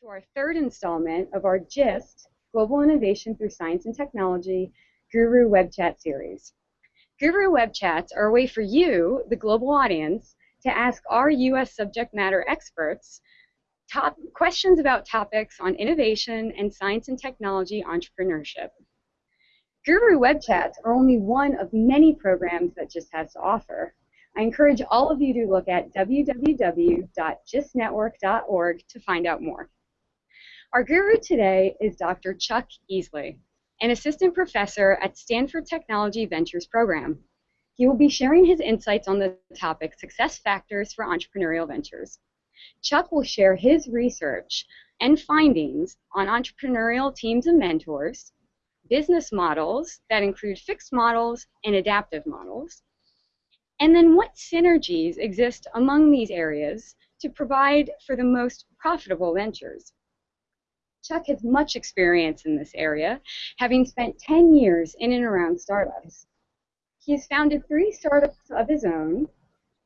to our third installment of our GIST, Global Innovation Through Science and Technology, Guru Web Chat series. Guru Web Chats are a way for you, the global audience, to ask our U.S. subject matter experts top questions about topics on innovation and science and technology entrepreneurship. Guru Web Chats are only one of many programs that GIST has to offer. I encourage all of you to look at www.gistnetwork.org to find out more. Our guru today is Dr. Chuck Eesley, an assistant professor at Stanford Technology Ventures program. He will be sharing his insights on the topic Success Factors for Entrepreneurial Ventures. Chuck will share his research and findings on entrepreneurial teams and mentors, business models that include fixed models and adaptive models, and then what synergies exist among these areas to provide for the most profitable ventures. Chuck has much experience in this area, having spent 10 years in and around startups. He has founded three startups of his own,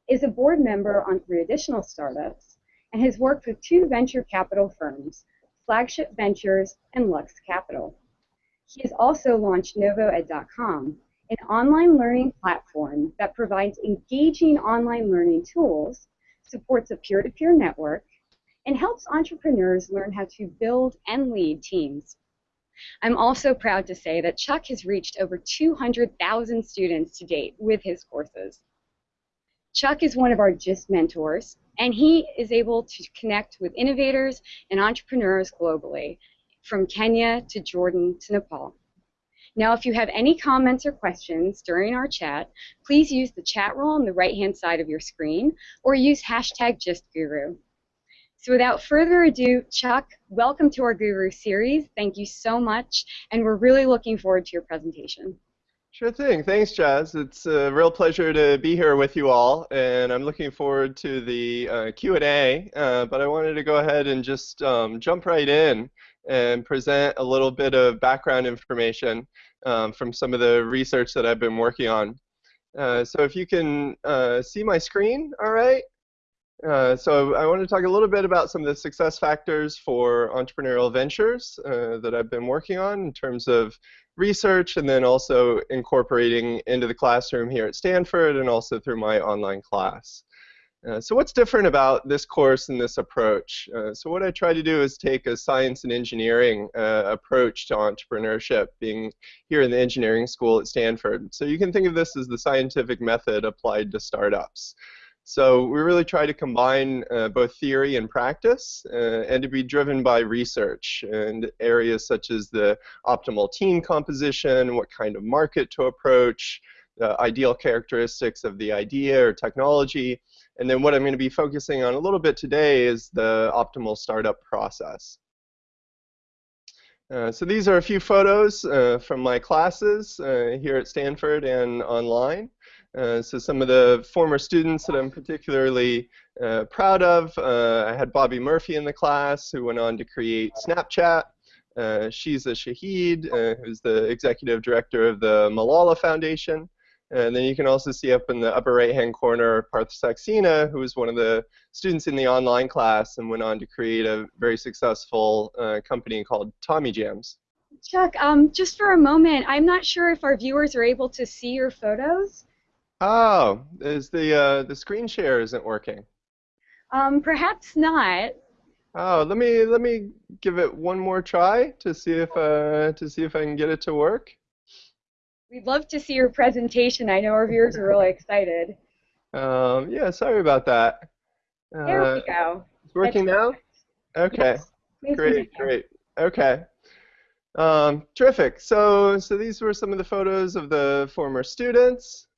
is a board member on three additional startups, and has worked with two venture capital firms, Flagship Ventures and Lux Capital. He has also launched NovoEd.com, an online learning platform that provides engaging online learning tools, supports a peer-to-peer -peer network, and helps entrepreneurs learn how to build and lead teams. I'm also proud to say that Chuck has reached over 200,000 students to date with his courses. Chuck is one of our GIST mentors, and he is able to connect with innovators and entrepreneurs globally, from Kenya to Jordan to Nepal. Now, if you have any comments or questions during our chat, please use the chat roll on the right-hand side of your screen or use hashtag GistGuru. So without further ado, Chuck, welcome to our Guru series. Thank you so much, and we're really looking forward to your presentation. Sure thing. Thanks, Jazz. It's a real pleasure to be here with you all, and I'm looking forward to the uh, Q&A, uh, but I wanted to go ahead and just um, jump right in and present a little bit of background information um, from some of the research that I've been working on. Uh, so if you can uh, see my screen, all right. Uh, so I want to talk a little bit about some of the success factors for entrepreneurial ventures uh, that I've been working on in terms of research and then also incorporating into the classroom here at Stanford and also through my online class. Uh, so what's different about this course and this approach? Uh, so what I try to do is take a science and engineering uh, approach to entrepreneurship, being here in the engineering school at Stanford. So you can think of this as the scientific method applied to startups. So we really try to combine uh, both theory and practice uh, and to be driven by research and areas such as the optimal team composition, what kind of market to approach, the ideal characteristics of the idea or technology, and then what I'm going to be focusing on a little bit today is the optimal startup process. Uh, so these are a few photos uh, from my classes uh, here at Stanford and online. Uh, so some of the former students that I'm particularly uh, proud of, I had Bobby Murphy in the class who went on to create Snapchat. Shiza Shahid, who's the executive director of the Malala Foundation. And then you can also see up in the upper right-hand corner Parth Saxena, who was one of the students in the online class and went on to create a very successful uh, company called Tommy Jams. Chuck, um, just for a moment, I'm not sure if our viewers are able to see your photos. Oh, is the uh, the screen share isn't working? Um, perhaps not. Oh, let me let me give it one more try to see if uh, to see if I can get it to work. We'd love to see your presentation. I know our viewers are really excited. Um, yeah, sorry about that. Uh, there we go. It's working That's now? Okay. Yes. Great, great. Okay. Um, terrific. So, so these were some of the photos of the former students.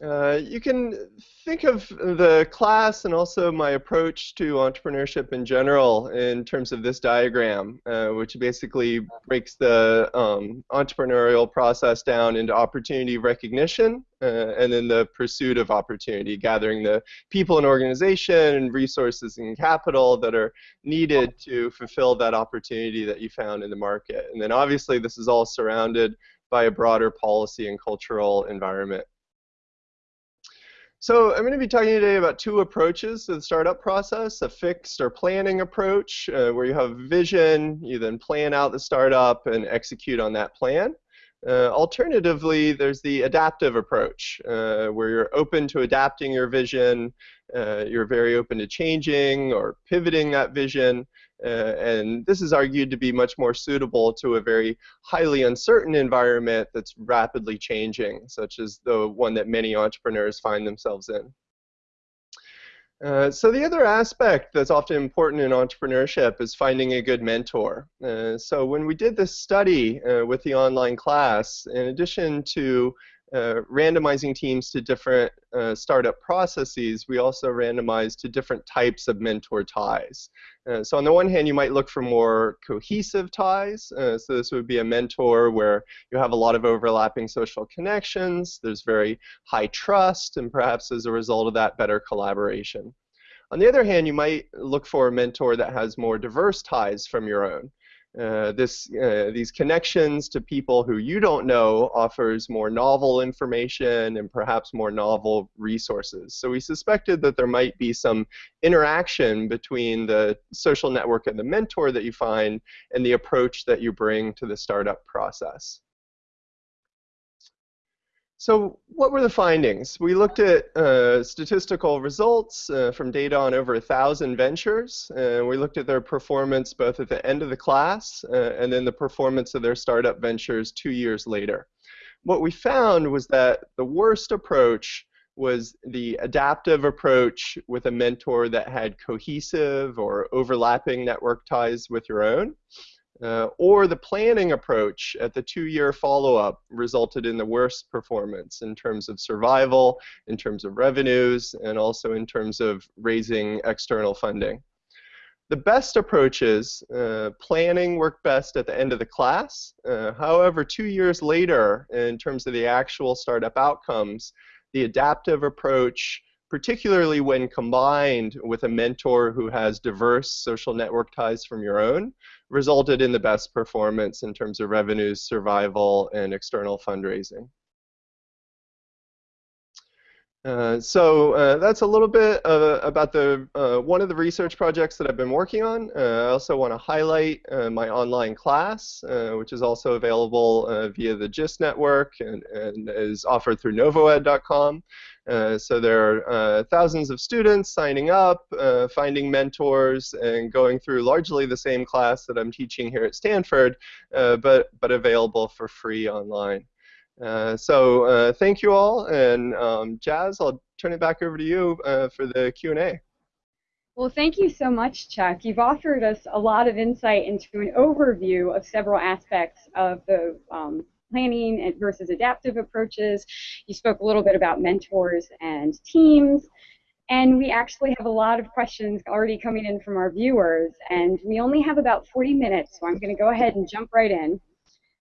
Uh, you can think of the class and also my approach to entrepreneurship in general in terms of this diagram, uh, which basically breaks the um, entrepreneurial process down into opportunity recognition uh, and then the pursuit of opportunity, gathering the people and organization and resources and capital that are needed to fulfill that opportunity that you found in the market. And then obviously this is all surrounded by a broader policy and cultural environment. So I'm going to be talking today about two approaches to the startup process, a fixed or planning approach uh, where you have vision, you then plan out the startup and execute on that plan. Uh, alternatively, there's the adaptive approach uh, where you're open to adapting your vision, uh, you're very open to changing or pivoting that vision, and this is argued to be much more suitable to a very highly uncertain environment that's rapidly changing, such as the one that many entrepreneurs find themselves in. Uh, so the other aspect that's often important in entrepreneurship is finding a good mentor. Uh, so when we did this study uh, with the online class, in addition to uh, randomizing teams to different uh, startup processes, we also randomized to different types of mentor ties. Uh, so on the one hand, you might look for more cohesive ties. Uh, so this would be a mentor where you have a lot of overlapping social connections, there's very high trust, and perhaps as a result of that, better collaboration. On the other hand, you might look for a mentor that has more diverse ties from your own. Uh, this, uh, these connections to people who you don't know offers more novel information and perhaps more novel resources. So we suspected that there might be some interaction between the social network and the mentor that you find and the approach that you bring to the startup process. So what were the findings? We looked at uh, statistical results uh, from data on over a thousand ventures. And we looked at their performance both at the end of the class uh, and then the performance of their startup ventures two years later. What we found was that the worst approach was the adaptive approach with a mentor that had cohesive or overlapping network ties with your own. Uh, or the planning approach at the two-year follow-up resulted in the worst performance in terms of survival, in terms of revenues, and also in terms of raising external funding. The best approaches, uh, planning worked best at the end of the class. Uh, however, two years later, in terms of the actual startup outcomes, the adaptive approach particularly when combined with a mentor who has diverse social network ties from your own, resulted in the best performance in terms of revenues, survival, and external fundraising. Uh, so uh, that's a little bit uh, about the uh, one of the research projects that I've been working on. Uh, I also want to highlight uh, my online class, which is also available via the GIST network and, and is offered through novoed.com. so there are thousands of students signing up, finding mentors, and going through largely the same class that I'm teaching here at Stanford, but, but available for free online. Uh, so uh, thank you all, and um, Jazz, I'll turn it back over to you uh, for the Q&A. Well, thank you so much, Chuck. You've offered us a lot of insight into an overview of several aspects of the um, planning versus adaptive approaches. You spoke a little bit about mentors and teams. And we actually have a lot of questions already coming in from our viewers. And we only have about 40 minutes, so I'm going to go ahead and jump right in.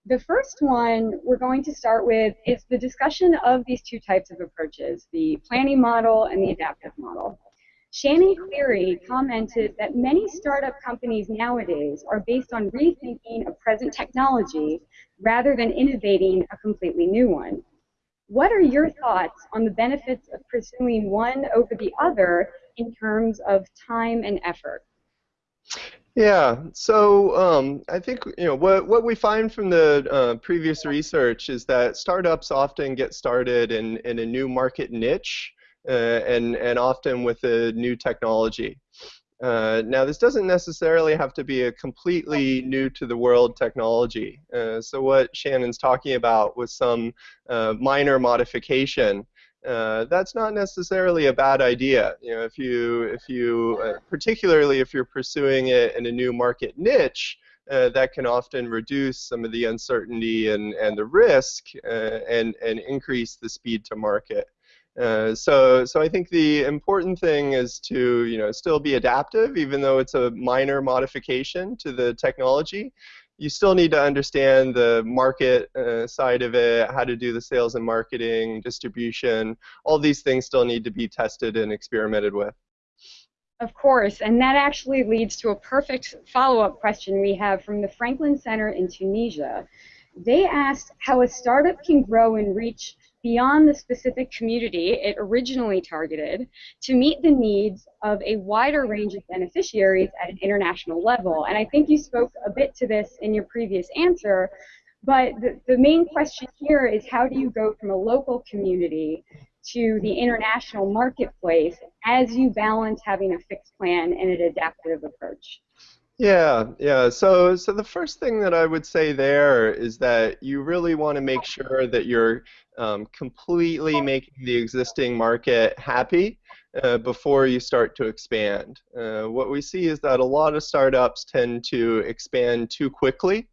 The first one we're going to start with is the discussion of these two types of approaches, the planning model and the adaptive model. Shannon Cleary commented that many startup companies nowadays are based on rethinking a present technology rather than innovating a completely new one. What are your thoughts on the benefits of pursuing one over the other in terms of time and effort? Yeah, so um, I think you know what what we find from the uh, previous research is that startups often get started in in a new market niche, and and often with a new technology. Uh, now, this doesn't necessarily have to be a completely new to the world technology. Uh, so what Shannon's talking about was some uh, minor modification uh, that's not necessarily a bad idea. You know, if you, if you, uh, particularly if you're pursuing it in a new market niche, uh, that can often reduce some of the uncertainty and, and the risk uh, and, and increase the speed to market. Uh, so, so I think the important thing is to, you know, still be adaptive, even though it's a minor modification to the technology you still need to understand the market uh, side of it, how to do the sales and marketing, distribution. All these things still need to be tested and experimented with. Of course, and that actually leads to a perfect follow-up question we have from the Franklin Center in Tunisia. They asked how a startup can grow and reach beyond the specific community it originally targeted to meet the needs of a wider range of beneficiaries at an international level. And I think you spoke a bit to this in your previous answer, but the, the main question here is how do you go from a local community to the international marketplace as you balance having a fixed plan and an adaptive approach? Yeah, yeah. So, so the first thing that I would say there is that you really want to make sure that you're um, completely making the existing market happy uh, before you start to expand. Uh, what we see is that a lot of startups tend to expand too quickly.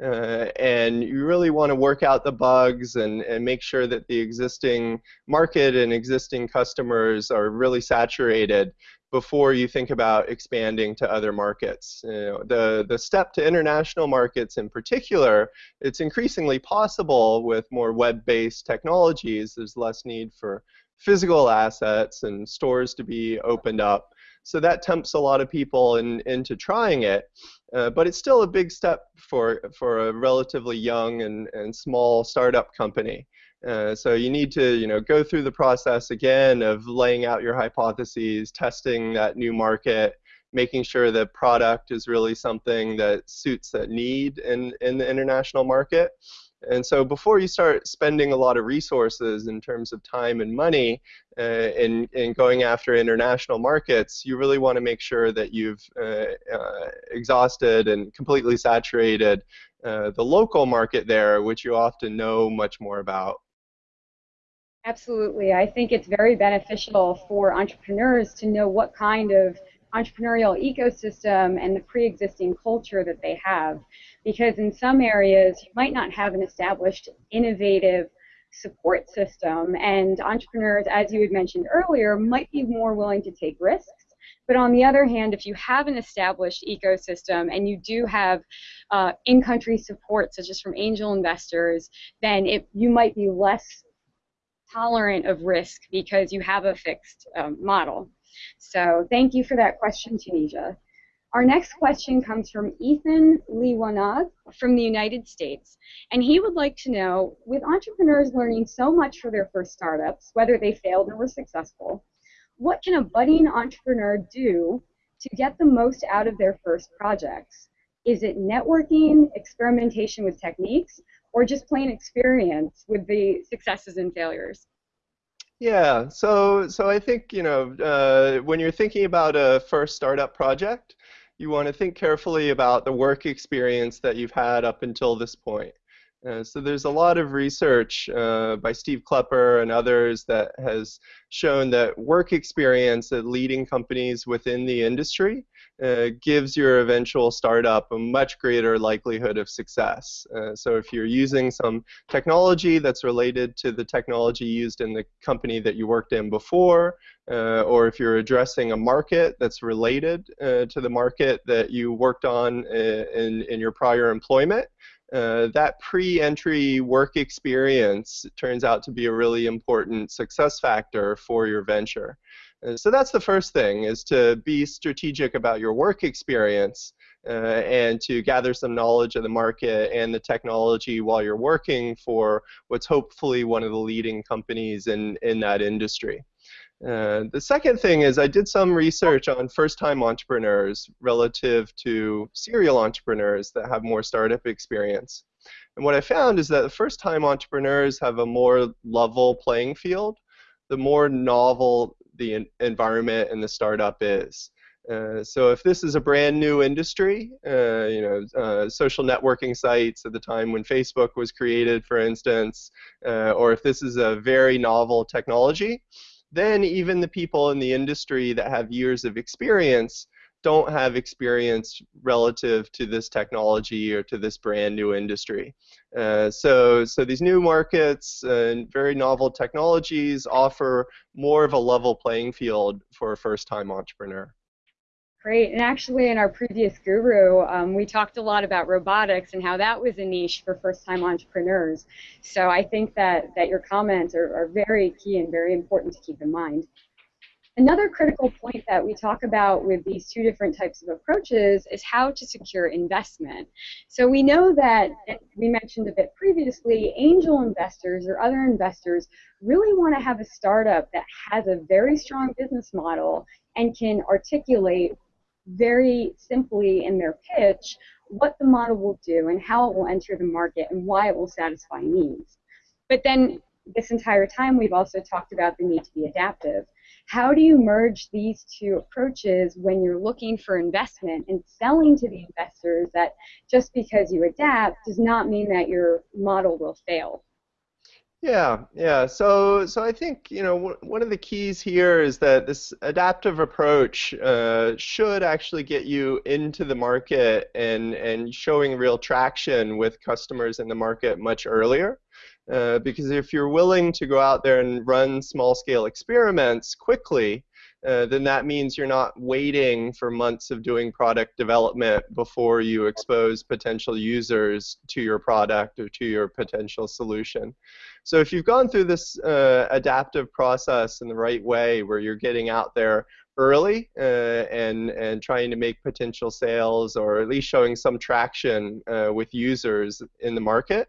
Uh, and you really want to work out the bugs and, and make sure that the existing market and existing customers are really saturated before you think about expanding to other markets. You know, the, the step to international markets in particular, it's increasingly possible with more web-based technologies. There's less need for physical assets and stores to be opened up. So that tempts a lot of people in, into trying it. Uh, but it's still a big step for, for a relatively young and, and small startup company. Uh, so you need to, you know, go through the process again of laying out your hypotheses, testing that new market, making sure the product is really something that suits that need in, in the international market. And so before you start spending a lot of resources in terms of time and money uh, in, in going after international markets, you really want to make sure that you've uh, uh, exhausted and completely saturated uh, the local market there, which you often know much more about. Absolutely. I think it's very beneficial for entrepreneurs to know what kind of entrepreneurial ecosystem and the pre-existing culture that they have. Because in some areas, you might not have an established innovative support system, and entrepreneurs, as you had mentioned earlier, might be more willing to take risks. But on the other hand, if you have an established ecosystem and you do have uh, in-country support, such as from angel investors, then it, you might be less tolerant of risk because you have a fixed um, model. So thank you for that question, Tunisia. Our next question comes from Ethan Liwanag from the United States, and he would like to know, with entrepreneurs learning so much for their first startups, whether they failed or were successful, what can a budding entrepreneur do to get the most out of their first projects? Is it networking, experimentation with techniques, or just plain experience with the successes and failures? Yeah, so so I think you know uh, when you're thinking about a first startup project, you want to think carefully about the work experience that you've had up until this point. Uh, so there's a lot of research uh, by Steve Klepper and others that has shown that work experience at leading companies within the industry uh, gives your eventual startup a much greater likelihood of success. Uh, so if you're using some technology that's related to the technology used in the company that you worked in before, uh, or if you're addressing a market that's related to the market that you worked on in, in your prior employment, uh, that pre-entry work experience turns out to be a really important success factor for your venture. Uh, so that's the first thing, is to be strategic about your work experience uh, and to gather some knowledge of the market and the technology while you're working for what's hopefully one of the leading companies in, in that industry. Uh, the second thing is I did some research on first-time entrepreneurs relative to serial entrepreneurs that have more startup experience. And what I found is that the first-time entrepreneurs have a more level playing field, the more novel the environment and the startup is. Uh, so if this is a brand new industry, uh, you know, uh, social networking sites at the time when Facebook was created, for instance, uh, or if this is a very novel technology, then even the people in the industry that have years of experience don't have experience relative to this technology or to this brand new industry. Uh, so, so these new markets and very novel technologies offer more of a level playing field for a first-time entrepreneur. Great. And actually, in our previous guru, um, we talked a lot about robotics and how that was a niche for first-time entrepreneurs. So I think that, that your comments are, are very key and very important to keep in mind. Another critical point that we talk about with these two different types of approaches is how to secure investment. So we know that, we mentioned a bit previously, angel investors or other investors really want to have a startup that has a very strong business model and can articulate very simply in their pitch what the model will do and how it will enter the market and why it will satisfy needs. But then this entire time we've also talked about the need to be adaptive. How do you merge these two approaches when you're looking for investment and selling to the investors that just because you adapt does not mean that your model will fail? Yeah, yeah. So, so I think you know one of the keys here is that this adaptive approach uh, should actually get you into the market and and showing real traction with customers in the market much earlier. Uh, because if you're willing to go out there and run small-scale experiments quickly, uh, then that means you're not waiting for months of doing product development before you expose potential users to your product or to your potential solution. So if you've gone through this uh, adaptive process in the right way, where you're getting out there early uh, and and trying to make potential sales or at least showing some traction uh, with users in the market,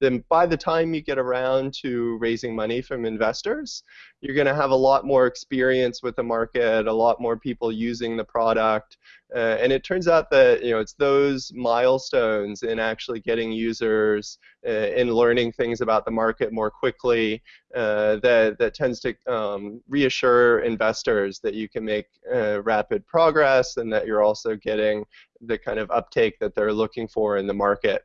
then by the time you get around to raising money from investors, you're going to have a lot more experience with the market, a lot more people using the product, uh, and it turns out that you know it's those milestones in actually getting users uh, in learning things about the market more quickly uh, that that tends to um, reassure investors that you can make uh, rapid progress and that you're also getting the kind of uptake that they're looking for in the market.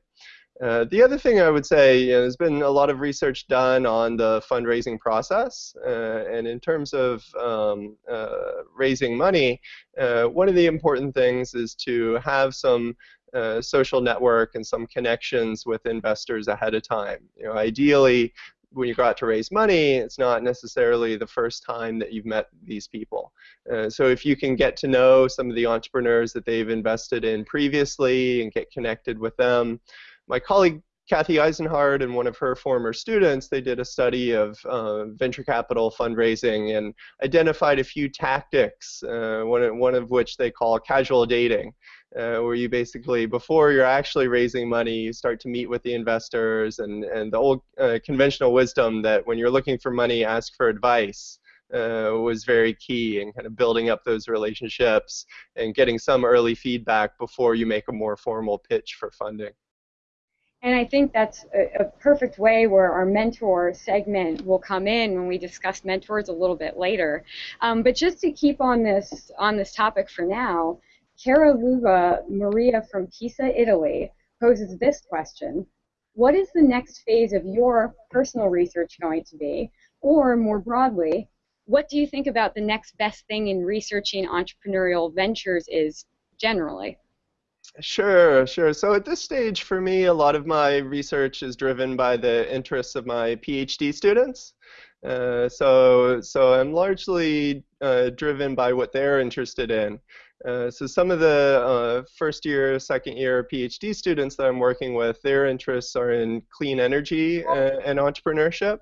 Uh, the other thing I would say, you know, there's been a lot of research done on the fundraising process, uh, and in terms of um, uh, raising money, uh, one of the important things is to have some uh, social network and some connections with investors ahead of time. You know, ideally, when you go out to raise money, it's not necessarily the first time that you've met these people. Uh, so if you can get to know some of the entrepreneurs that they've invested in previously and get connected with them, my colleague Kathy Eisenhardt and one of her former students, they did a study of uh, venture capital fundraising and identified a few tactics, uh, one, one of which they call casual dating, uh, where you basically, before you're actually raising money, you start to meet with the investors and, and the old uh, conventional wisdom that when you're looking for money, ask for advice. Uh, was very key in kind of building up those relationships and getting some early feedback before you make a more formal pitch for funding. And I think that's a, a, perfect way where our mentor segment will come in when we discuss mentors a little bit later. Um, but just to keep on this on this topic for now, Cara Luva Maria from Pisa, Italy, poses this question. What is the next phase of your personal research going to be? Or more broadly, what do you think about the next best thing in researching entrepreneurial ventures is generally? Sure, sure. So at this stage, for me, a lot of my research is driven by the interests of my PhD students. Uh, so, so I'm largely uh, driven by what they're interested in. Uh, so some of the uh, first year, second year PhD students that I'm working with, their interests are in clean energy and entrepreneurship.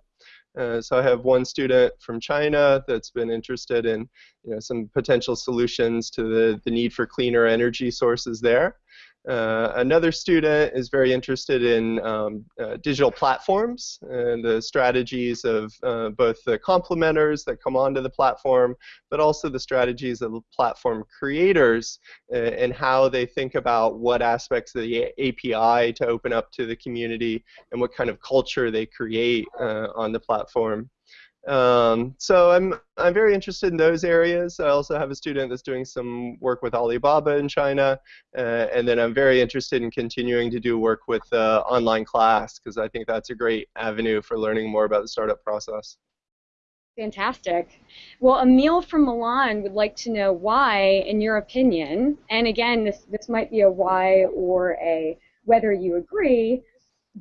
Uh, so I have one student from China that's been interested in you know, some potential solutions to the, the need for cleaner energy sources there. Uh, another student is very interested in um, uh, digital platforms and the strategies of uh, both the complementers that come onto the platform, but also the strategies of the platform creators uh, and how they think about what aspects of the API to open up to the community and what kind of culture they create uh, on the platform. Um, so I'm I'm very interested in those areas. I also have a student that's doing some work with Alibaba in China, uh, and then I'm very interested in continuing to do work with uh, online class because I think that's a great avenue for learning more about the startup process. Fantastic. Well, Emil from Milan would like to know why, in your opinion, and again, this this might be a why or a whether you agree,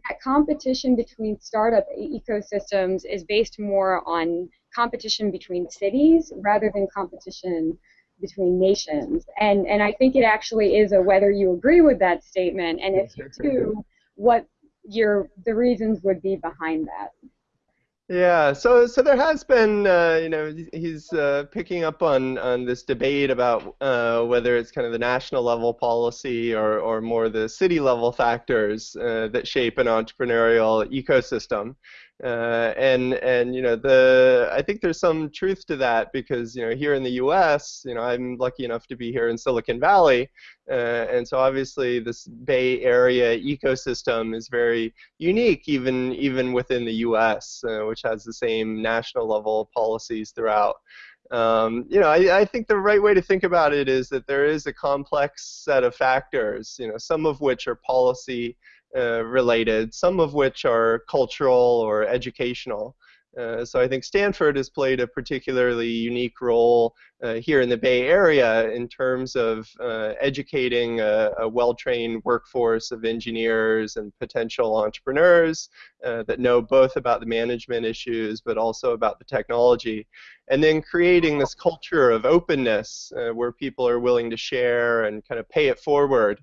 that competition between startup ecosystems is based more on competition between cities rather than competition between nations. And and I think it actually is a whether you agree with that statement, and if you do, what your the reasons would be behind that. Yeah, so so there has been, uh, you know, he's uh, picking up on on this debate about uh, whether it's kind of the national level policy or or more the city level factors uh, that shape an entrepreneurial ecosystem. Uh, and and you know the I think there's some truth to that because you know here in the U.S. you know I'm lucky enough to be here in Silicon Valley, uh, and so obviously this Bay Area ecosystem is very unique even even within the U.S. Uh, which has the same national level policies throughout. Um, you know, I, I, think the right way to think about it is that there is a complex set of factors, you know, some of which are policy uh, related, some of which are cultural or educational. Uh, so I think Stanford has played a particularly unique role uh, here in the Bay Area in terms of uh, educating a, a well-trained workforce of engineers and potential entrepreneurs uh, that know both about the management issues but also about the technology. And then creating this culture of openness where people are willing to share and kind of pay it forward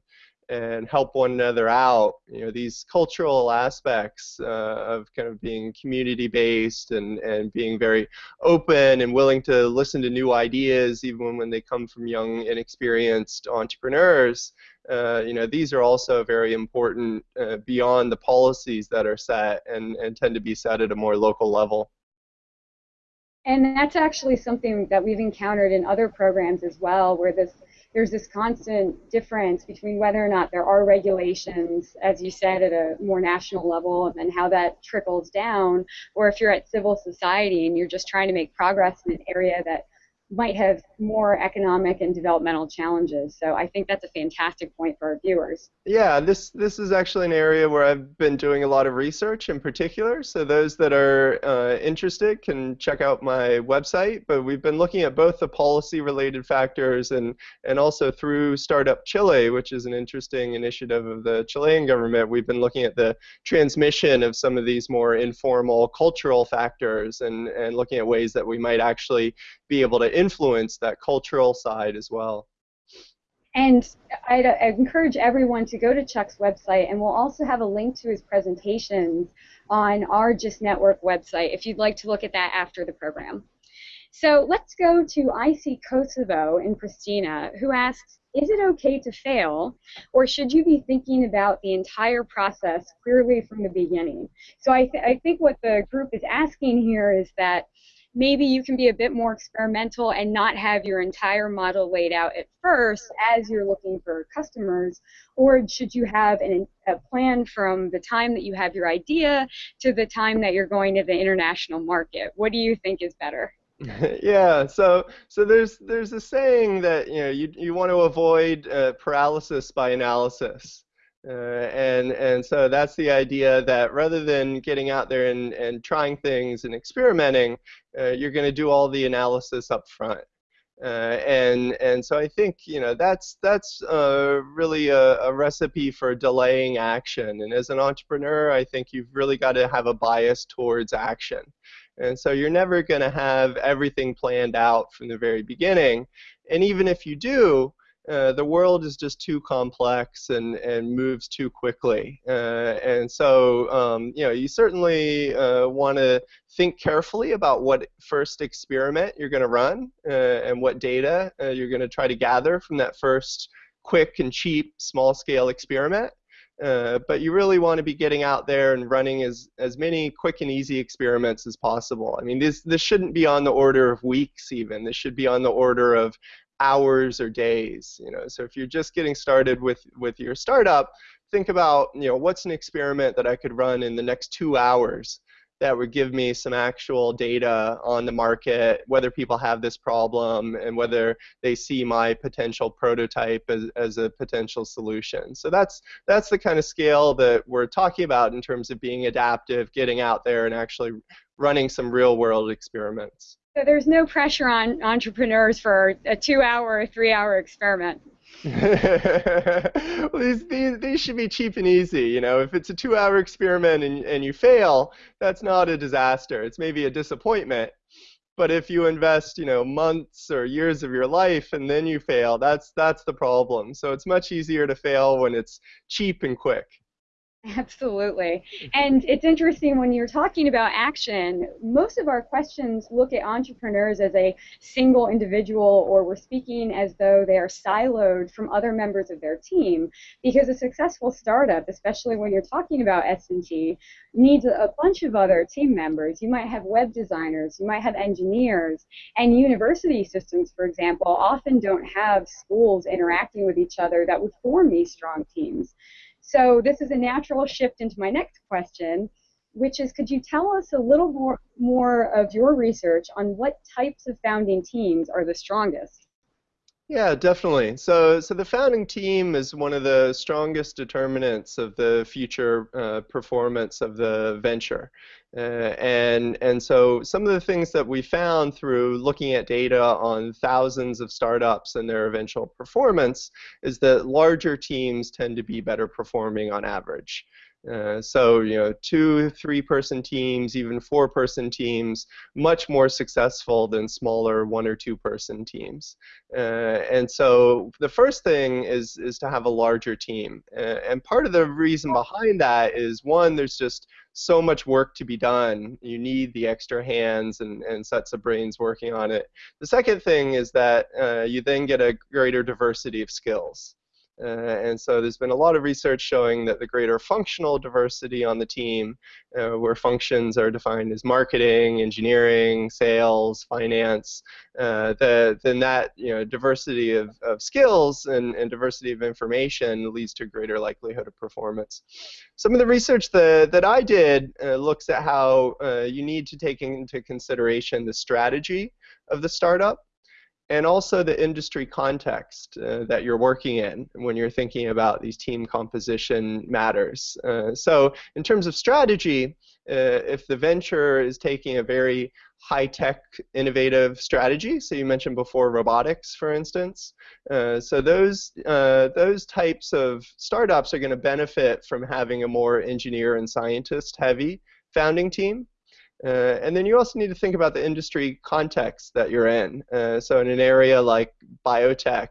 and help one another out. You know, these cultural aspects uh, of kind of being community based and, and being very open and willing to listen to new ideas even when they come from young, inexperienced entrepreneurs. Uh, you know, these are also very important uh, beyond the policies that are set and, and tend to be set at a more local level. And that's actually something that we've encountered in other programs as well, where this there's this constant difference between whether or not there are regulations, as you said, at a more national level, and how that trickles down, or if you're at civil society and you're just trying to make progress in an area that might have more economic and developmental challenges. So I think that's a fantastic point for our viewers. Yeah, this this is actually an area where I've been doing a lot of research in particular. So those that are uh, interested can check out my website. But we've been looking at both the policy-related factors and and also through Startup Chile, which is an interesting initiative of the Chilean government. We've been looking at the transmission of some of these more informal cultural factors and and looking at ways that we might actually be able to influence that cultural side as well. And I'd, encourage everyone to go to Chuck's website, and we'll also have a link to his presentations on our GIST Network website if you'd like to look at that after the program. So let's go to IC Kosovo in Pristina, who asks, is it okay to fail, or should you be thinking about the entire process clearly from the beginning? So I, th I think what the group is asking here is that maybe you can be a bit more experimental and not have your entire model laid out at first as you're looking for customers? Or should you have an, a plan from the time that you have your idea to the time that you're going to the international market? What do you think is better? Yeah so so there's there's a saying that you know you, you want to avoid uh, paralysis by analysis uh, and and so that's the idea that rather than getting out there and, and trying things and experimenting, uh, you're going to do all the analysis up front. Uh, and and so I think you know that's that's uh, really a, a, recipe for delaying action. And as an entrepreneur, I think you've really got to have a bias towards action. And so you're never going to have everything planned out from the very beginning. And even if you do, uh, the world is just too complex and, and moves too quickly. Uh, and so, um, you know, you certainly uh, want to think carefully about what first experiment you're going to run uh, and what data uh, you're going to try to gather from that first quick and cheap small-scale experiment. but you really want to be getting out there and running as, as many quick and easy experiments as possible. I mean, this, this shouldn't be on the order of weeks even. This should be on the order of hours or days. You know, so if you're just getting started with with your startup, think about you know what's an experiment that I could run in the next two hours that would give me some actual data on the market, whether people have this problem and whether they see my potential prototype as, as a potential solution. So that's that's the kind of scale that we're talking about in terms of being adaptive, getting out there and actually running some real world experiments. So there's no pressure on entrepreneurs for a two-hour or three-hour experiment. well, these, these, these should be cheap and easy. You know, if it's a two-hour experiment and, and you fail, that's not a disaster. It's maybe a disappointment. But if you invest, you know, months or years of your life and then you fail, that's that's the problem. So it's much easier to fail when it's cheap and quick. Absolutely. And it's interesting when you're talking about action, most of our questions look at entrepreneurs as a single individual or we're speaking as though they are siloed from other members of their team because a successful startup, especially when you're talking about S&T, needs a bunch of other team members. You might have web designers, you might have engineers, and university systems, for example, often don't have schools interacting with each other that would form these strong teams. So this is a natural shift into my next question, which is could you tell us a little more, more of your research on what types of founding teams are the strongest? Yeah, definitely. So, so the founding team is one of the strongest determinants of the future uh, performance of the venture. Uh, and, and so some of the things that we found through looking at data on thousands of startups and their eventual performance is that larger teams tend to be better performing on average. Uh, so you know, two, three-person teams, even four-person teams, much more successful than smaller one or two-person teams. Uh, and so the first thing is is to have a larger team. Uh, and part of the reason behind that is one, there's just so much work to be done. You need the extra hands and, and sets of brains working on it. The second thing is that uh, you then get a greater diversity of skills. Uh, and so there's been a lot of research showing that the greater functional diversity on the team, uh, where functions are defined as marketing, engineering, sales, finance, uh, the, then that you know diversity of, of skills and, and diversity of information leads to greater likelihood of performance. Some of the research that, that I did looks at how you need to take into consideration the strategy of the startup and also the industry context uh, that you're working in when you're thinking about these team composition matters. Uh, so in terms of strategy, uh, if the venture is taking a very high-tech, innovative strategy, so you mentioned before robotics, for instance, uh, so those, uh, those types of startups are going to benefit from having a more engineer and scientist-heavy founding team. Uh, and then you also need to think about the industry context that you're in. Uh, so in an area like biotech,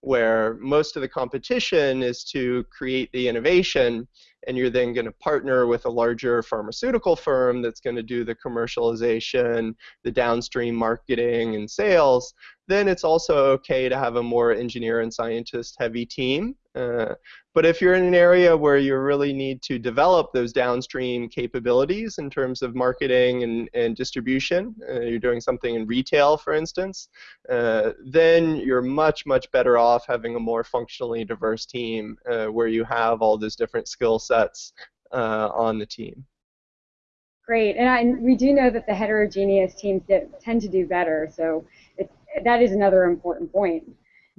where most of the competition is to create the innovation, and you're then going to partner with a larger pharmaceutical firm that's going to do the commercialization, the downstream marketing and sales, then it's also okay to have a more engineer and scientist heavy team. Uh, but if you're in an area where you really need to develop those downstream capabilities in terms of marketing and, and distribution, uh, you're doing something in retail, for instance, uh, then you're much, much better off having a more functionally diverse team uh, where you have all those different skill sets uh, on the team. Great, and, I, and we do know that the heterogeneous teams tend to do better, so that is another important point.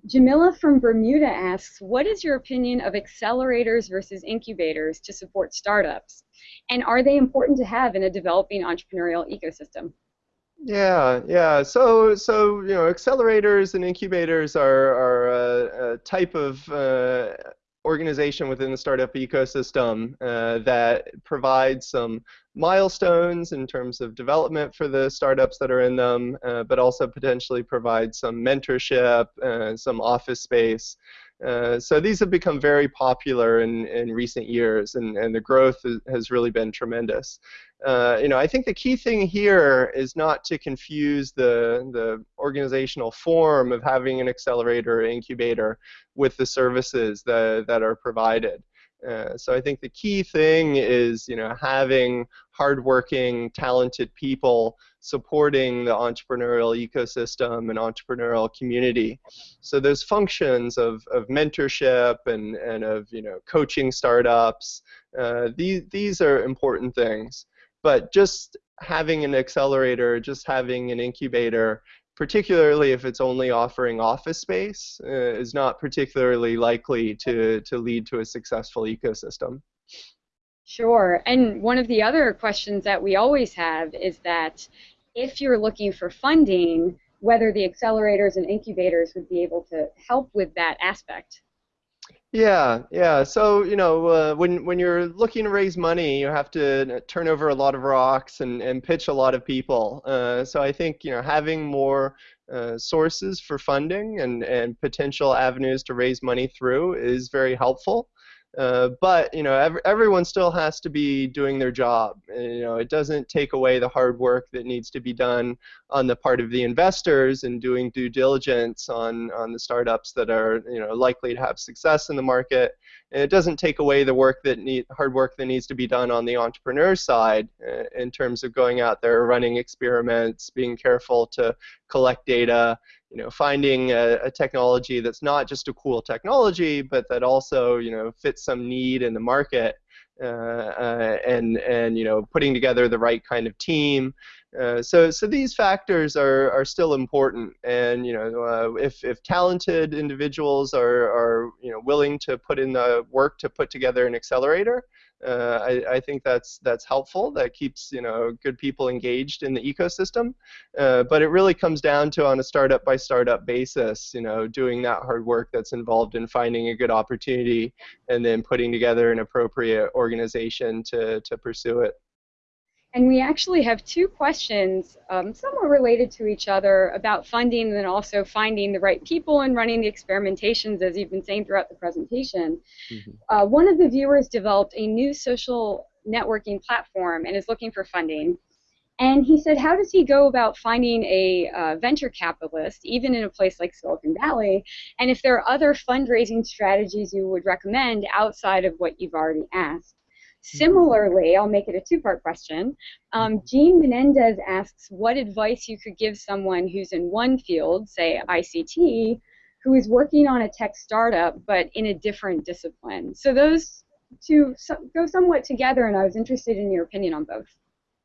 Jamila from Bermuda asks, what is your opinion of accelerators versus incubators to support startups? And are they important to have in a developing entrepreneurial ecosystem? Yeah, yeah. So, so you know, accelerators and incubators are, are a, a type of uh, organization within the startup ecosystem uh, that provides some milestones in terms of development for the startups that are in them, uh, but also potentially provide some mentorship, uh, some office space. Uh, so these have become very popular in, in recent years, and, and the growth has really been tremendous. Uh, you know, I think the key thing here is not to confuse the, the organizational form of having an accelerator or incubator with the services that, that are provided. Uh, so I think the key thing is, you know, having hardworking, talented people supporting the entrepreneurial ecosystem and entrepreneurial community. So those functions of, of mentorship and, and of, you know, coaching startups, uh, these, these are important things. But just having an accelerator, just having an incubator particularly if it's only offering office space, uh, is not particularly likely to, to lead to a successful ecosystem. Sure. And one of the other questions that we always have is that if you're looking for funding, whether the accelerators and incubators would be able to help with that aspect. Yeah, yeah. So you know, uh, when when you're looking to raise money, you have to turn over a lot of rocks and, and pitch a lot of people. Uh, so I think you know having more uh, sources for funding and and potential avenues to raise money through is very helpful. Uh, but you know, ev everyone still has to be doing their job. And, you know, it doesn't take away the hard work that needs to be done on the part of the investors and doing due diligence on on the startups that are you know likely to have success in the market. And it doesn't take away the work that need hard work that needs to be done on the entrepreneur side uh, in terms of going out there, running experiments, being careful to collect data you know, finding a, a, technology that's not just a cool technology, but that also, you know, fits some need in the market, uh, uh, and and you know, putting together the right kind of team. Uh, so so these factors are are still important, and you know, uh, if if talented individuals are are you know willing to put in the work to put together an accelerator, uh, I, I, think that's that's helpful. That keeps you know good people engaged in the ecosystem. Uh, but it really comes down to on a startup by startup basis, you know, doing that hard work that's involved in finding a good opportunity and then putting together an appropriate organization to to pursue it. And we actually have two questions, um, somewhat related to each other, about funding and also finding the right people and running the experimentations, as you've been saying throughout the presentation. Mm-hmm. Uh, one of the viewers developed a new social networking platform and is looking for funding. And he said, how does he go about finding a uh, venture capitalist, even in a place like Silicon Valley? And if there are other fundraising strategies you would recommend outside of what you've already asked? Similarly, I'll make it a two-part question. Um, Jean Menendez asks what advice you could give someone who's in one field, say ICT, who is working on a tech startup but in a different discipline. So those two go somewhat together, and I was interested in your opinion on both.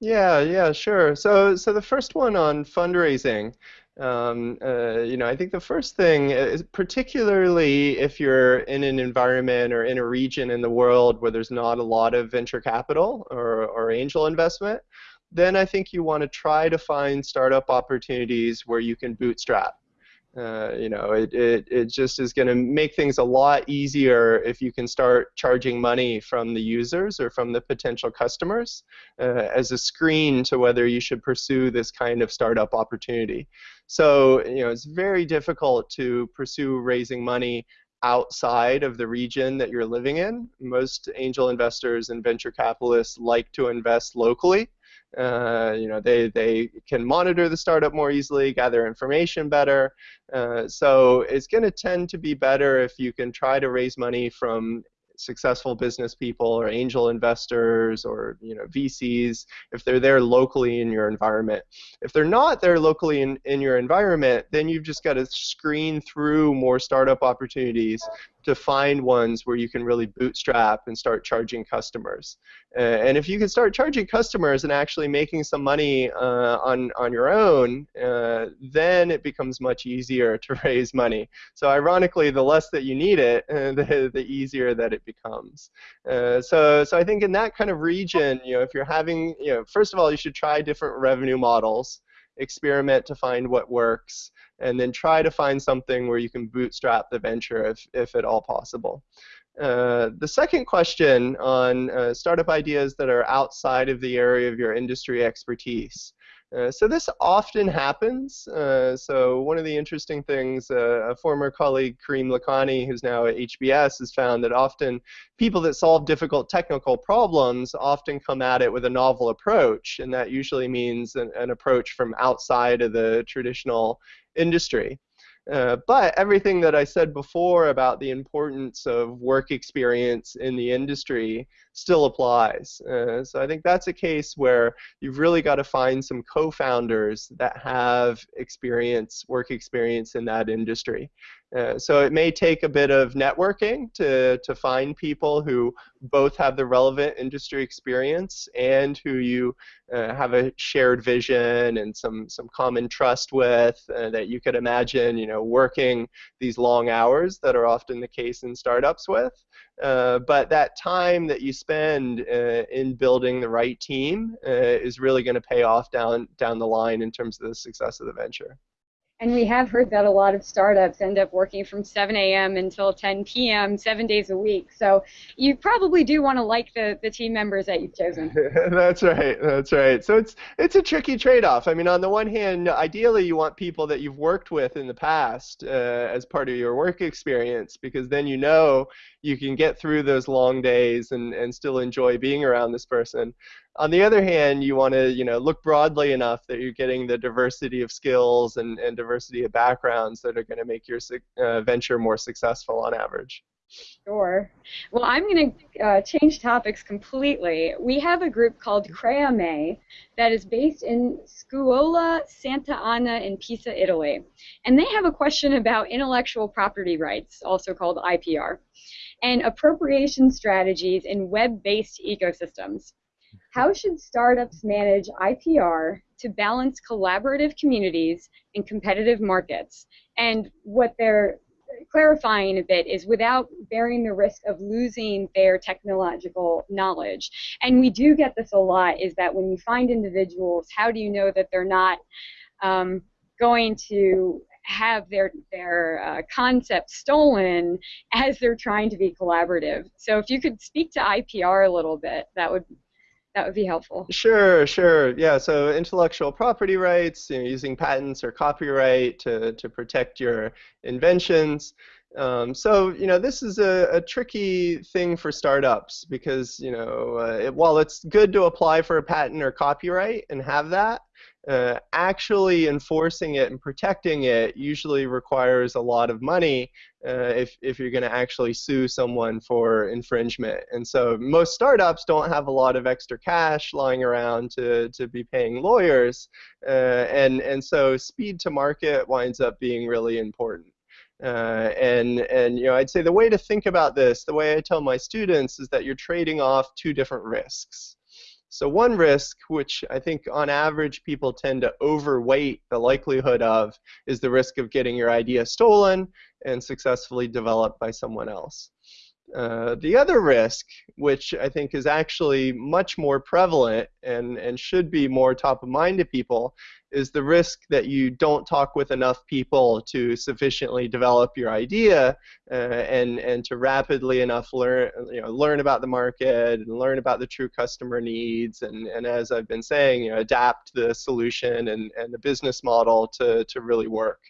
Yeah, yeah, sure. So, so the first one on fundraising. Um, uh, you know, I think the first thing, is particularly if you're in an environment or in a region in the world where there's not a lot of venture capital or, or angel investment, then I think you want to try to find startup opportunities where you can bootstrap. Uh, you know, it, it, it just is going to make things a lot easier if you can start charging money from the users or from the potential customers uh, as a screen to whether you should pursue this kind of startup opportunity. So, you know, it's very difficult to pursue raising money outside of the region that you're living in. Most angel investors and venture capitalists like to invest locally. Uh, you know, they, they can monitor the startup more easily, gather information better. Uh, so it's going to tend to be better if you can try to raise money from successful business people or angel investors or you know VCs if they're there locally in your environment. If they're not there locally in, in your environment, then you've just got to screen through more startup opportunities to find ones where you can really bootstrap and start charging customers. Uh, and if you can start charging customers and actually making some money uh, on, on your own, uh, then it becomes much easier to raise money. So ironically, the less that you need it, the, the easier that it becomes. Uh, so, so I think in that kind of region, you know, if you're having, you know, first of all, you should try different revenue models experiment to find what works, and then try to find something where you can bootstrap the venture if, if at all possible. Uh, the second question on uh, startup ideas that are outside of the area of your industry expertise. Uh, so this often happens. Uh, so one of the interesting things, uh, a former colleague, Karim Lakhani, who's now at HBS, has found that often people that solve difficult technical problems often come at it with a novel approach, and that usually means an, an approach from outside of the traditional industry. Uh, but everything that I said before about the importance of work experience in the industry still applies. Uh, so I think that's a case where you've really got to find some co-founders that have experience, work experience in that industry. Uh, so it may take a bit of networking to, to find people who both have the relevant industry experience and who you uh, have a shared vision and some, some common trust with uh, that you could imagine you know, working these long hours that are often the case in startups with. Uh, but that time that you spend uh, in building the right team is really going to pay off down, down the line in terms of the success of the venture. And we have heard that a lot of startups end up working from 7 a.m. until 10 p.m. seven days a week. So you probably do want to like the, the team members that you've chosen. that's right. That's right. So it's it's a tricky trade-off. I mean, on the one hand, ideally you want people that you've worked with in the past uh, as part of your work experience because then you know you can get through those long days and, and still enjoy being around this person. On the other hand, you want to you know look broadly enough that you're getting the diversity of skills and, and diversity of backgrounds that are going to make your uh, venture more successful on average. Sure. Well, I'm going to uh, change topics completely. We have a group called Creame that is based in Scuola Santa Anna in Pisa, Italy. And they have a question about intellectual property rights, also called IPR, and appropriation strategies in web-based ecosystems. How should startups manage IPR to balance collaborative communities and competitive markets? And what they're clarifying a bit is without bearing the risk of losing their technological knowledge. And we do get this a lot is that when you find individuals, how do you know that they're not um, going to have their their uh, concept stolen as they're trying to be collaborative. So if you could speak to IPR a little bit, that would that would be helpful. Sure, sure. Yeah, so intellectual property rights, you know, using patents or copyright to, to protect your inventions. Um, so, you know, this is a, a, tricky thing for startups because, you know, uh, it, while it's good to apply for a patent or copyright and have that, uh, actually enforcing it and protecting it usually requires a lot of money uh, if, if you're going to actually sue someone for infringement. And so most startups don't have a lot of extra cash lying around to, to be paying lawyers. Uh, and, and so speed to market winds up being really important. Uh, and and you know I'd say the way to think about this, the way I tell my students, is that you're trading off two different risks. So one risk, which I think on average people tend to overweight the likelihood of, is the risk of getting your idea stolen and successfully developed by someone else. Uh, the other risk, which I think is actually much more prevalent and, and should be more top of mind to people, is the risk that you don't talk with enough people to sufficiently develop your idea uh, and, and to rapidly enough learn, you know, learn about the market and learn about the true customer needs and, and as I've been saying, you know, adapt the solution and, and the business model to, to really work.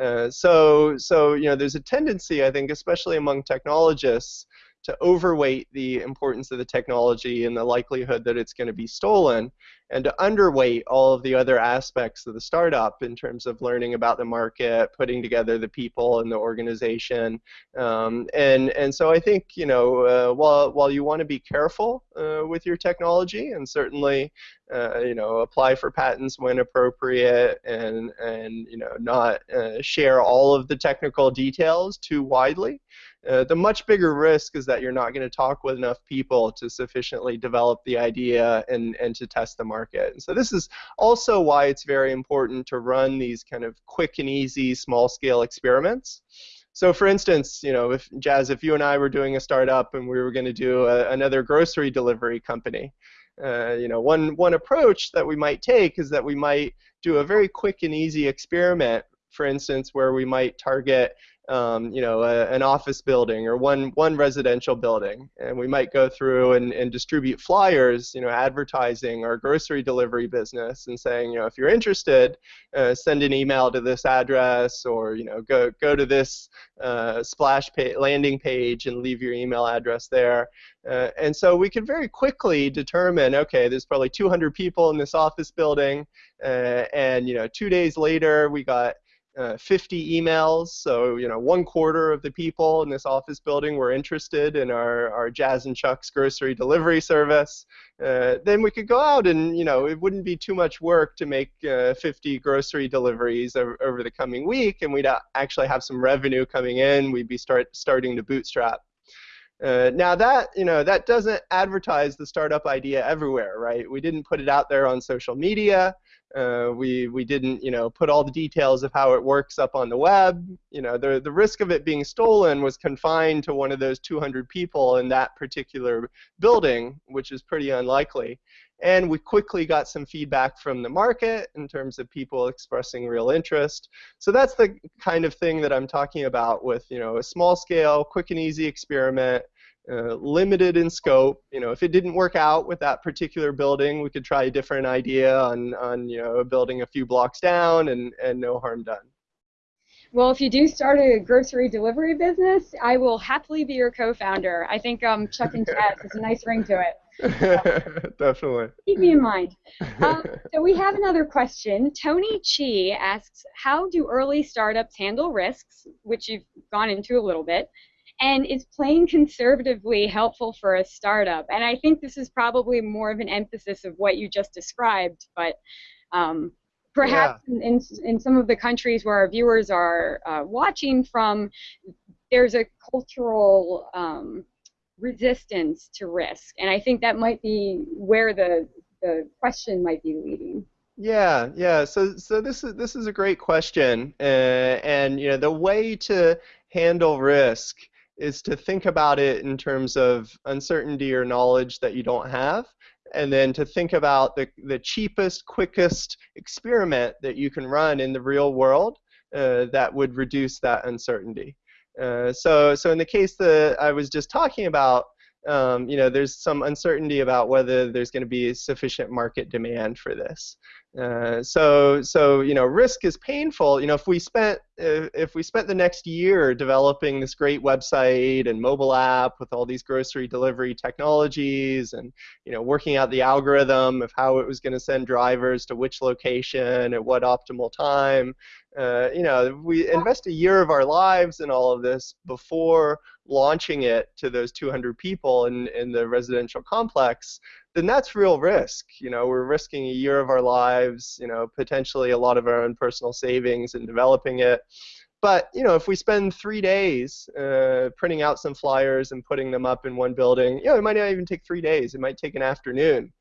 Uh, so, so you know, there's a tendency, I think, especially among technologists, to overweight the importance of the technology and the likelihood that it's going to be stolen, and to underweight all of the other aspects of the startup in terms of learning about the market, putting together the people and the organization. Um, and, and so I think, you know, uh, while, while you want to be careful uh, with your technology and certainly, uh, you know, apply for patents when appropriate and, and you know, not uh, share all of the technical details too widely, uh, the much bigger risk is that you're not going to talk with enough people to sufficiently develop the idea and, and to test the market. And so this is also why it's very important to run these kind of quick and easy small scale experiments. So for instance, you know, if Jazz, if you and I were doing a startup and we were going to do a, another grocery delivery company, uh, you know, one one approach that we might take is that we might do a very quick and easy experiment, for instance, where we might target um, you know, a, an office building or one one residential building, and we might go through and, and distribute flyers, you know, advertising our grocery delivery business and saying, you know, if you're interested, uh, send an email to this address or you know, go go to this uh, splash landing page and leave your email address there. Uh, and so we could very quickly determine, okay, there's probably 200 people in this office building, uh, and you know, two days later we got uh, 50 emails. So, you know, one quarter of the people in this office building were interested in our, our Jazz and Chuck's grocery delivery service. Uh, then we could go out and, you know, it wouldn't be too much work to make uh, 50 grocery deliveries over, over, the coming week, and we'd actually have some revenue coming in. We'd be start, starting to bootstrap. Uh, now that you know that doesn't advertise the startup idea everywhere, right? We didn't put it out there on social media. Uh, we we didn't you know put all the details of how it works up on the web. You know the the risk of it being stolen was confined to one of those 200 people in that particular building, which is pretty unlikely. and we quickly got some feedback from the market in terms of people expressing real interest. So that's the kind of thing that I'm talking about with you know a small scale, quick and easy experiment. Uh, limited in scope. You know, if it didn't work out with that particular building, we could try a different idea on, on you know, a building a few blocks down, and, and no harm done. Well, if you do start a grocery delivery business, I will happily be your co-founder. I think um, Chuck and Chaz has a nice ring to it. Definitely. Keep me in mind. Um, so we have another question. Tony Chi asks, how do early startups handle risks, which you've gone into a little bit, and is playing conservatively helpful for a startup? And I think this is probably more of an emphasis of what you just described, but um, perhaps yeah. in, in some of the countries where our viewers are uh, watching from, there's a cultural um, resistance to risk, and I think that might be where the the question might be leading. Yeah, yeah. So, so this is this is a great question, uh, and you know the way to handle risk is to think about it in terms of uncertainty or knowledge that you don't have, and then to think about the, the cheapest, quickest experiment that you can run in the real world uh, that would reduce that uncertainty. Uh, so, so in the case that I was just talking about, um, you know, there's some uncertainty about whether there's going to be sufficient market demand for this. Uh, so, so you know, risk is painful. You know, if we spent if, if we spent the next year developing this great website and mobile app with all these grocery delivery technologies, and you know, working out the algorithm of how it was going to send drivers to which location at what optimal time, uh, you know, we invest a year of our lives in all of this before launching it to those 200 people in, in the residential complex then that's real risk. You know, we're risking a year of our lives, you know, potentially a lot of our own personal savings in developing it. But you know, if we spend three days uh, printing out some flyers and putting them up in one building, you know, it might not even take three days. It might take an afternoon.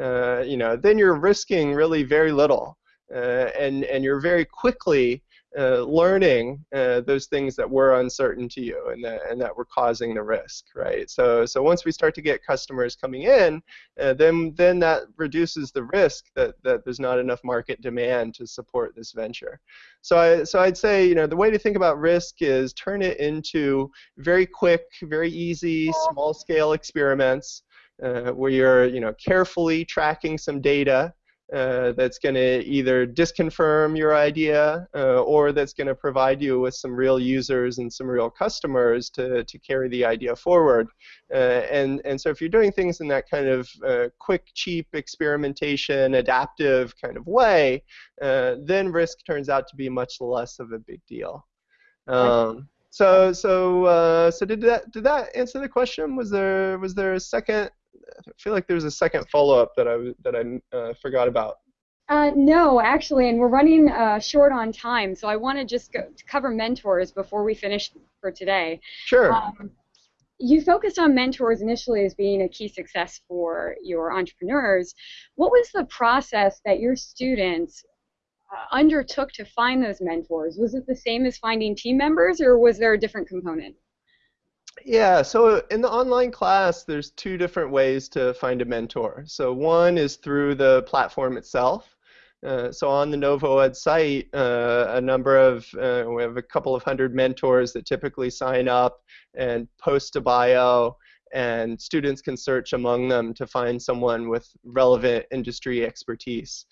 Uh, you know, then you're risking really very little, uh, and and you're very quickly uh, learning uh, those things that were uncertain to you and that, and that were causing the risk, right? So, so once we start to get customers coming in, uh, then then that reduces the risk that, that there's not enough market demand to support this venture. So, I, so I'd say you know the way to think about risk is turn it into very quick, very easy, small-scale experiments uh, where you're you know carefully tracking some data uh, that's going to either disconfirm your idea uh, or that's going to provide you with some real users and some real customers to, to carry the idea forward. Uh, and, and so if you're doing things in that kind of uh, quick, cheap experimentation, adaptive kind of way, uh, then risk turns out to be much less of a big deal. Um, so so uh, so did that did that answer the question? Was there was there a second I feel like there's a second follow-up that I that I uh, forgot about. Uh, no, actually, and we're running uh, short on time, so I want to just go, to cover mentors before we finish for today. Sure. Um, you focused on mentors initially as being a key success for your entrepreneurs. What was the process that your students uh, undertook to find those mentors? Was it the same as finding team members, or was there a different component? Yeah, so in the online class, there's two different ways to find a mentor. So one is through the platform itself. Uh, so on the NovoEd site, uh, a number of, uh, we have a couple of hundred mentors that typically sign up and post a bio, and students can search among them to find someone with relevant industry expertise.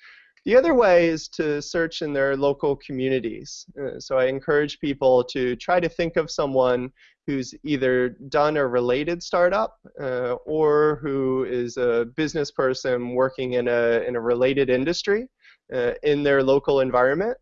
The other way is to search in their local communities. Uh, so I encourage people to try to think of someone who's either done a related startup uh, or who is a business person working in a, in a related industry uh, in their local environment.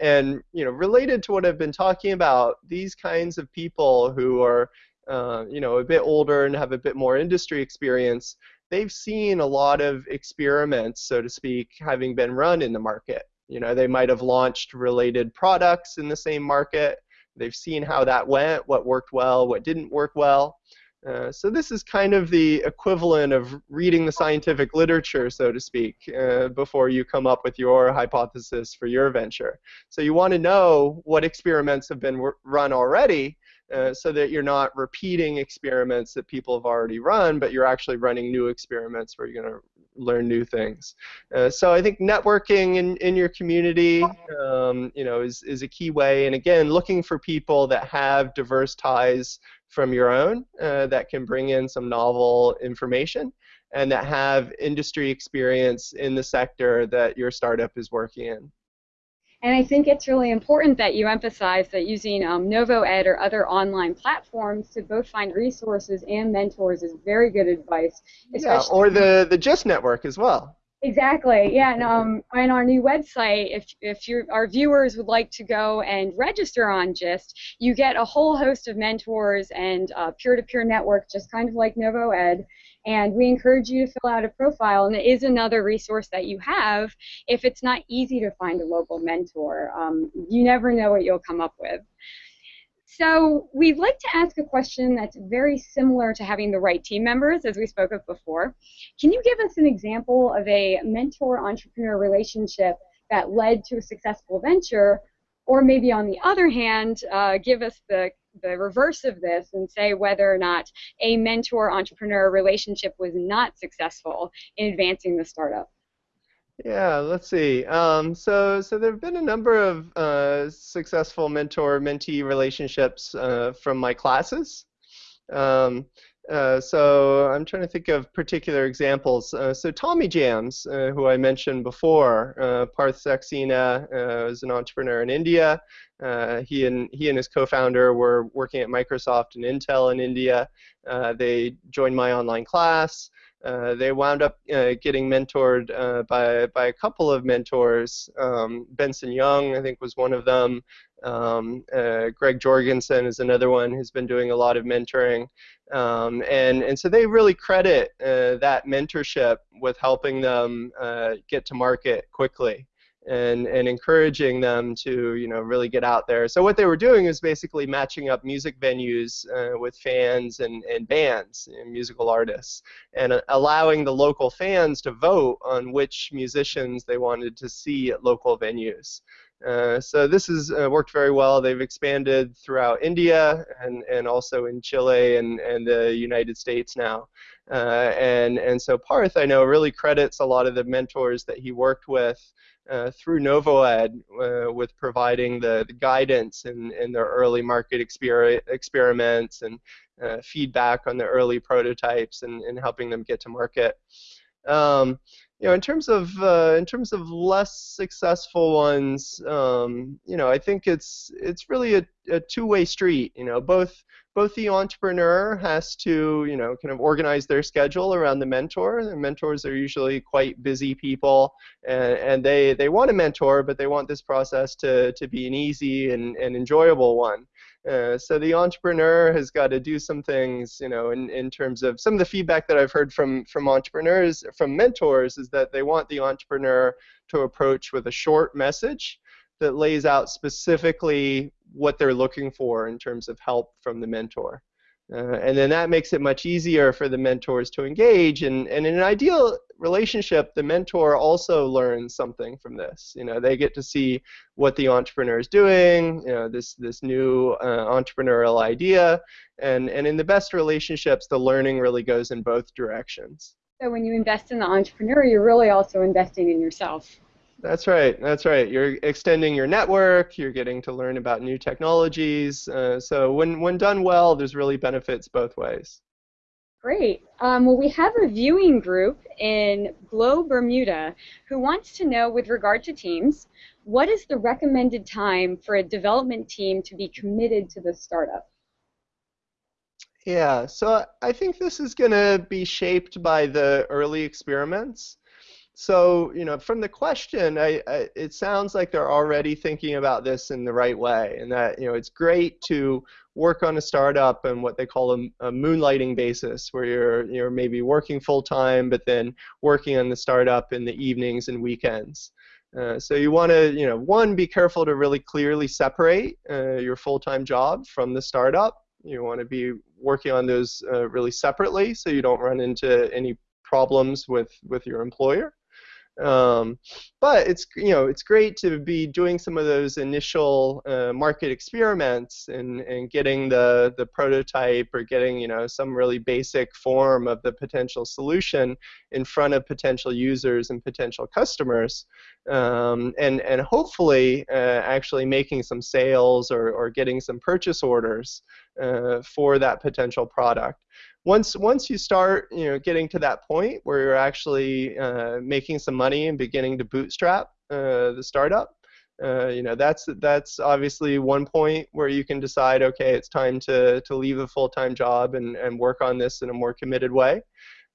And you know, related to what I've been talking about, these kinds of people who are uh, you know, a bit older and have a bit more industry experience they've seen a lot of experiments, so to speak, having been run in the market. You know, they might have launched related products in the same market. They've seen how that went, what worked well, what didn't work well. Uh, so this is kind of the equivalent of reading the scientific literature, so to speak, uh, before you come up with your hypothesis for your venture. So you want to know what experiments have been run already uh, so that you're not repeating experiments that people have already run, but you're actually running new experiments where you're going to learn new things. Uh, so I think networking in, in your community, um, you know, is, is a key way. And again, looking for people that have diverse ties from your own uh, that can bring in some novel information and that have industry experience in the sector that your startup is working in. And I think it's really important that you emphasize that using um, NovoEd or other online platforms to both find resources and mentors is very good advice. Yeah, or the, the GIST network as well. Exactly. Yeah, and um, on our new website, if if your our viewers would like to go and register on GIST, you get a whole host of mentors and uh, peer-to-peer network, just kind of like NovoEd. And we encourage you to fill out a profile, and it is another resource that you have if it's not easy to find a local mentor. Um, you never know what you'll come up with. So we'd like to ask a question that's very similar to having the right team members, as we spoke of before. Can you give us an example of a mentor-entrepreneur relationship that led to a successful venture, or maybe on the other hand, uh, give us the the reverse of this and say whether or not a mentor entrepreneur relationship was not successful in advancing the startup. Yeah, let's see. Um, so, so there have been a number of uh, successful mentor-mentee relationships uh, from my classes. Um, uh, so I'm trying to think of particular examples. Uh, so TommyJams, uh, who I mentioned before, uh, Parth Saxena uh, is an entrepreneur in India. He and he and his co-founder were working at Microsoft and Intel in India. they joined my online class. Uh, they wound up uh, getting mentored uh, by by a couple of mentors. Um, Benson Young, I think, was one of them. Um, uh, Greg Jorgensen is another one who's been doing a lot of mentoring, um, and and so they really credit uh, that mentorship with helping them get to market quickly and, and encouraging them to you know really get out there. So what they were doing is basically matching up music venues uh, with fans and, and bands, and musical artists, and uh, allowing the local fans to vote on which musicians they wanted to see at local venues. Uh, so this has uh, worked very well. They've expanded throughout India and, and also in Chile and, and the United States now. Uh, and, and so Parth, I know, really credits a lot of the mentors that he worked with uh, through NovoEd uh, with providing the, the guidance in, in their early market exper experiments and uh, feedback on the early prototypes and, and helping them get to market. Um, you know, in terms of uh, in terms of less successful ones, um, you know, I think it's it's really a, a two-way street. You know, both both the entrepreneur has to, you know, kind of organize their schedule around the mentor. The mentors are usually quite busy people, and, and they, they want a mentor, but they want this process to, to be an easy and, and enjoyable one. Uh, so the entrepreneur has got to do some things, you know, in, in terms of some of the feedback that I've heard from, from entrepreneurs, from mentors, is that they want the entrepreneur to approach with a short message that lays out specifically what they're looking for in terms of help from the mentor. Uh, and then that makes it much easier for the mentors to engage. And, and in an ideal relationship, the mentor also learns something from this. You know, they get to see what the entrepreneur is doing, you know, this, this new uh, entrepreneurial idea. And, and in the best relationships, the learning really goes in both directions. So when you invest in the entrepreneur, you're really also investing in yourself. That's right. That's right. You're extending your network. You're getting to learn about new technologies. Uh, so when when done well, there's really benefits both ways. Great. Um, well, we have a viewing group in Glow, Bermuda, who wants to know, with regard to teams, what is the recommended time for a development team to be committed to the startup? Yeah. So I think this is going to be shaped by the early experiments. So, you know, from the question, I, I, it sounds like they're already thinking about this in the right way, and that you know it's great to work on a startup and what they call a, a moonlighting basis, where you're you're maybe working full time, but then working on the startup in the evenings and weekends. Uh, so you want to, you know, one, be careful to really clearly separate uh, your full-time job from the startup. You want to be working on those uh, really separately, so you don't run into any problems with with your employer. Um, but it's you know it's great to be doing some of those initial uh, market experiments and, and getting the the prototype or getting you know some really basic form of the potential solution in front of potential users and potential customers, um, and and hopefully uh, actually making some sales or or getting some purchase orders uh, for that potential product once once you start you know getting to that point where you're actually uh, making some money and beginning to bootstrap uh, the startup uh, you know that's that's obviously one point where you can decide okay it's time to to leave a full-time job and and work on this in a more committed way.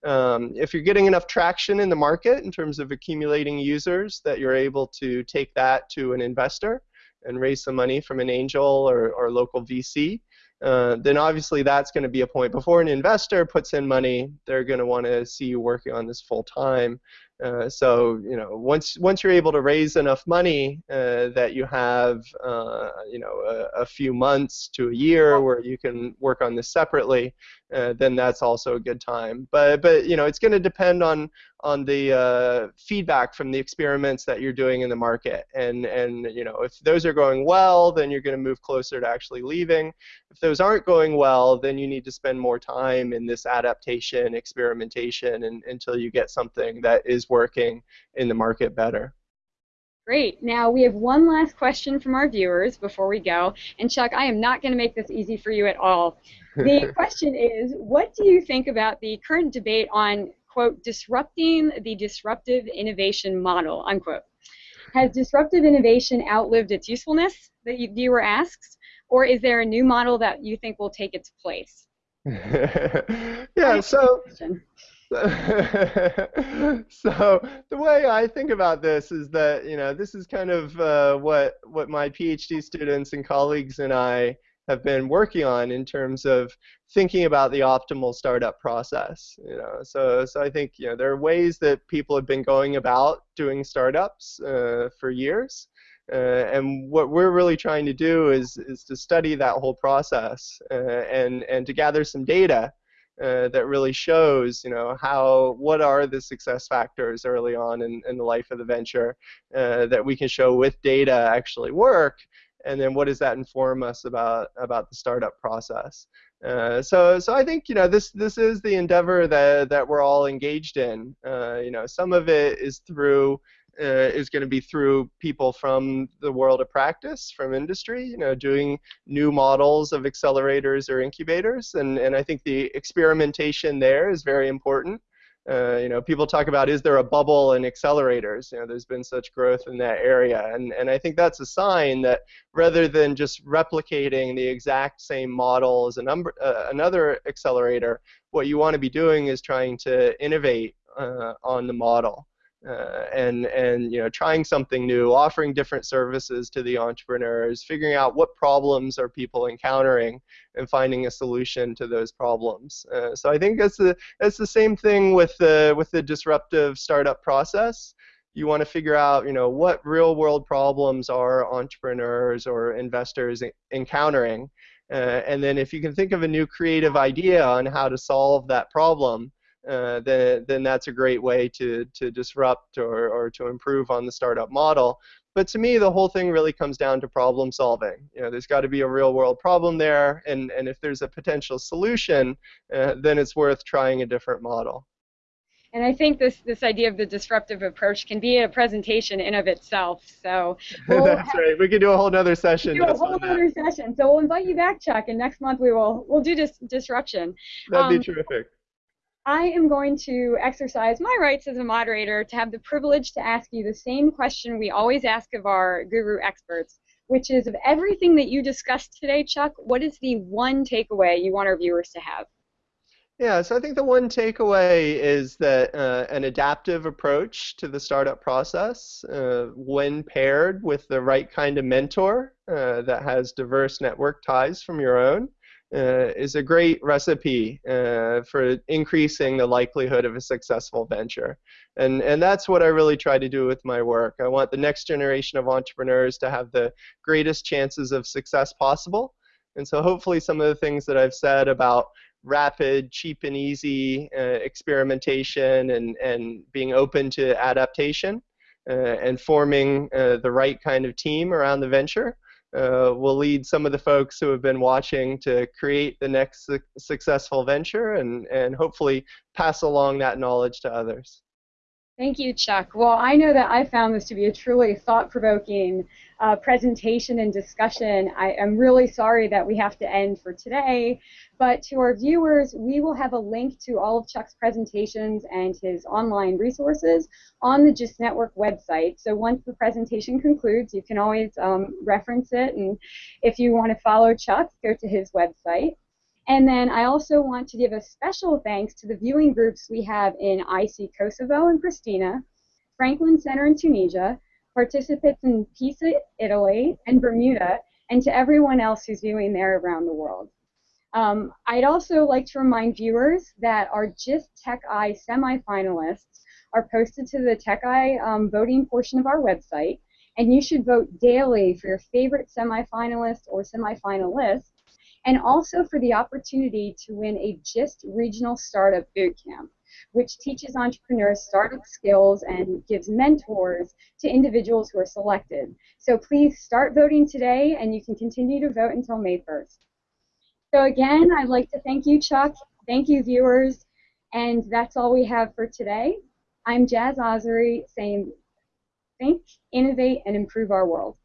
Um, if you're getting enough traction in the market in terms of accumulating users that you're able to take that to an investor and raise some money from an angel or, or local VC, uh, then obviously that's going to be a point. Before an investor puts in money, they're going to want to see you working on this full time. Uh, so you know, once once you're able to raise enough money uh, that you have uh, you know a, a, few months to a year where you can work on this separately, uh, then that's also a good time. But but you know, it's going to depend on on the uh, feedback from the experiments that you're doing in the market. And, and you know, if those are going well, then you're going to move closer to actually leaving. If those aren't going well, then you need to spend more time in this adaptation, experimentation, and, until you get something that is working in the market better. Great. Now we have one last question from our viewers before we go. And Chuck, I am not going to make this easy for you at all. The question is, what do you think about the current debate on quote, disrupting the disruptive innovation model, unquote. Has disruptive innovation outlived its usefulness, the viewer asks, or is there a new model that you think will take its place? yeah, so so the way I think about this is that you know this is kind of uh, what what my PhD students and colleagues and I have been working on in terms of thinking about the optimal startup process. You know, so so I think you know there are ways that people have been going about doing startups uh, for years, uh, and what we're really trying to do is is to study that whole process uh, and and to gather some data. Uh, that really shows, you know, how what are the success factors early on in, in the life of the venture uh, that we can show with data actually work, and then what does that inform us about about the startup process? Uh, so, so I think you know this this is the endeavor that that we're all engaged in. Uh, you know, some of it is through uh, is going to be through people from the world of practice, from industry. You know, doing new models of accelerators or incubators, and and I think the experimentation there is very important. Uh, you know, people talk about is there a bubble in accelerators? You know, there's been such growth in that area, and and I think that's a sign that rather than just replicating the exact same model as a number uh, another accelerator, what you want to be doing is trying to innovate uh, on the model uh, and and you know trying something new, offering different services to the entrepreneurs, figuring out what problems are people encountering, and finding a solution to those problems. Uh, so I think that's the that's the same thing with the with the disruptive startup process. You want to figure out you know what real world problems are entrepreneurs or investors encountering, uh, and then if you can think of a new creative idea on how to solve that problem uh, then, then that's a great way to, to disrupt or, or to improve on the startup model. But to me, the whole thing really comes down to problem solving. You know, there's got to be a real world problem there, and, and if there's a potential solution, uh, then it's worth trying a different model. And I think this, this idea of the disruptive approach can be a presentation in of itself. So we'll that's right. We could do a whole other session. Do a whole other session. So we'll invite you back, Chuck, and next month we will we'll do dis- disruption. That'd um, be terrific. I am going to exercise my rights as a moderator to have the privilege to ask you the same question we always ask of our guru experts, which is of everything that you discussed today, Chuck, what is the one takeaway you want our viewers to have? Yeah, so I think the one takeaway is that uh, an adaptive approach to the startup process, uh, when paired with the right kind of mentor uh, that has diverse network ties from your own, uh, is a great recipe uh, for increasing the likelihood of a successful venture. And, and that's what I really try to do with my work. I want the next generation of entrepreneurs to have the greatest chances of success possible. And so hopefully some of the things that I've said about rapid, cheap, and easy uh, experimentation and, and being open to adaptation uh, and forming uh, the right kind of team around the venture uh, will lead some of the folks who have been watching to create the next su successful venture and, and hopefully pass along that knowledge to others. Thank you, Chuck. Well, I know that I found this to be a truly thought-provoking uh, presentation and discussion. I am really sorry that we have to end for today, but to our viewers, we will have a link to all of Chuck's presentations and his online resources on the GIST Network website. So once the presentation concludes, you can always um, reference it, and if you want to follow Chuck, go to his website. And then I also want to give a special thanks to the viewing groups we have in IC Kosovo and Pristina, Franklin Center in Tunisia, participants in Pisa, Italy, and Bermuda, and to everyone else who's viewing there around the world. Um, I'd also like to remind viewers that our GIST Tech-I semifinalists are posted to the Tech-I um, voting portion of our website, and you should vote daily for your favorite semifinalist or semifinalist and also for the opportunity to win a GIST Regional Startup Bootcamp, which teaches entrepreneurs startup skills and gives mentors to individuals who are selected. So please start voting today, and you can continue to vote until May 1st. So again, I'd like to thank you, Chuck. Thank you, viewers. And that's all we have for today. I'm Jazz Ossery saying think, innovate, and improve our world.